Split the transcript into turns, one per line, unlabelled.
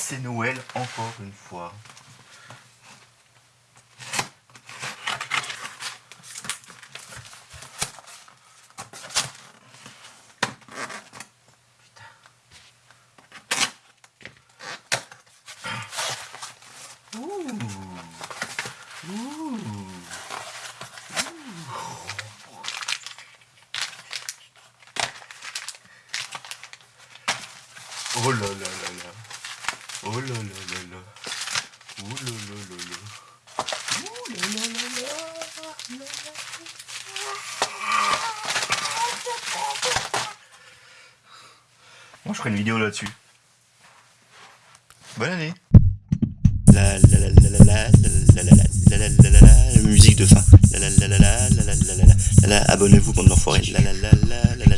c'est Noël encore une fois. Oh là là là là. Oh là là là là. Ouh là là là là. Ouh là là là là. Moi je ferai une vidéo là-dessus. Bonne année.
La la la la la la la la la la la la la la musique de fin. La la la la la la la la la la Abonnez-vous bande d'enfoirés. La la la la la la